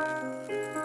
Música